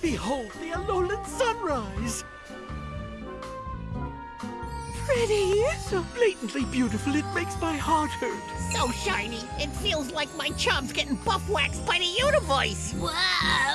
Behold the Alolan sunrise! Pretty. So blatantly beautiful it makes my heart hurt. So shiny, it feels like my chub's getting buff waxed by the universe. Wow.